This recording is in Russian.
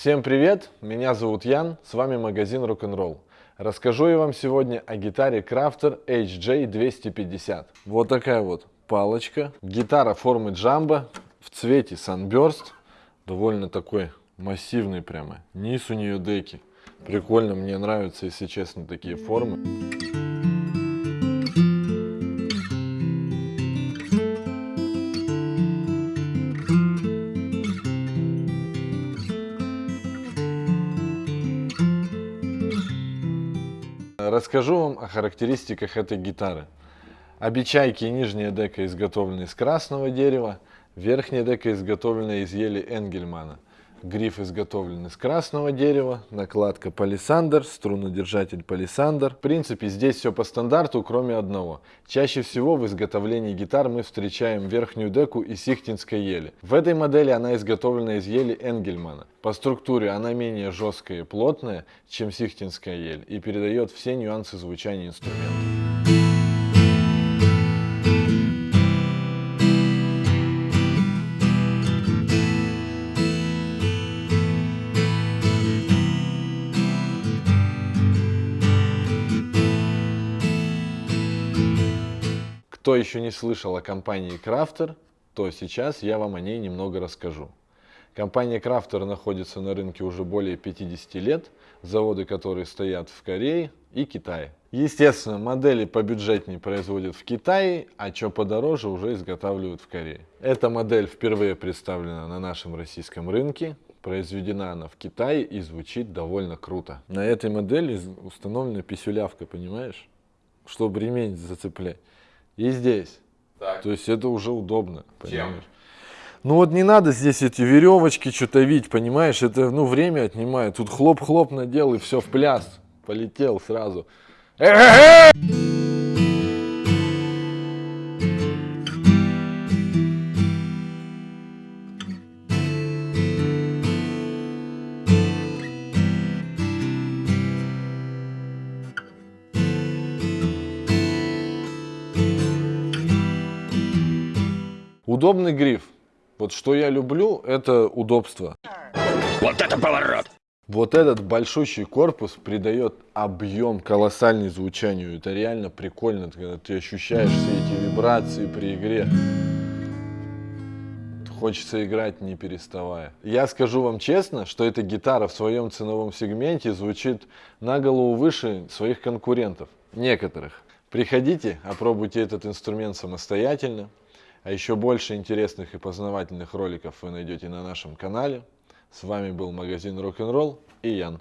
Всем привет, меня зовут Ян, с вами магазин Rock'n'Roll. Расскажу я вам сегодня о гитаре Crafter HJ250. Вот такая вот палочка. Гитара формы джамбо в цвете Sunburst. Довольно такой массивный прямо. Низ у нее деки. Прикольно, мне нравятся, если честно, такие формы. Расскажу вам о характеристиках этой гитары. Обечайки и нижняя дека изготовлены из красного дерева, верхняя дека изготовлена из ели Энгельмана. Гриф изготовлен из красного дерева, накладка палисандр, струнодержатель палисандр. В принципе, здесь все по стандарту, кроме одного. Чаще всего в изготовлении гитар мы встречаем верхнюю деку из сихтинской ели. В этой модели она изготовлена из ели Энгельмана. По структуре она менее жесткая и плотная, чем сихтинская ель, и передает все нюансы звучания инструмента. Кто еще не слышал о компании Crafter, то сейчас я вам о ней немного расскажу. Компания Crafter находится на рынке уже более 50 лет, заводы которые стоят в Корее и Китае. Естественно, модели побюджетнее производят в Китае, а что подороже уже изготавливают в Корее. Эта модель впервые представлена на нашем российском рынке, произведена она в Китае и звучит довольно круто. На этой модели установлена писюлявка, понимаешь? Чтобы ремень зацеплять. И здесь. Так. То есть это уже удобно. Понимаешь? Чем? Ну вот не надо здесь эти веревочки что-то видеть, понимаешь? Это ну время отнимает. Тут хлоп-хлоп надел и все в пляс. Полетел сразу. Э -э -э! Удобный гриф. Вот что я люблю, это удобство. Вот это поворот! Вот этот большущий корпус придает объем колоссальный звучанию. Это реально прикольно, когда ты ощущаешь все эти вибрации при игре. Хочется играть не переставая. Я скажу вам честно, что эта гитара в своем ценовом сегменте звучит на голову выше своих конкурентов. Некоторых. Приходите, опробуйте этот инструмент самостоятельно. А еще больше интересных и познавательных роликов вы найдете на нашем канале. С вами был магазин Rock'n'Roll и Ян.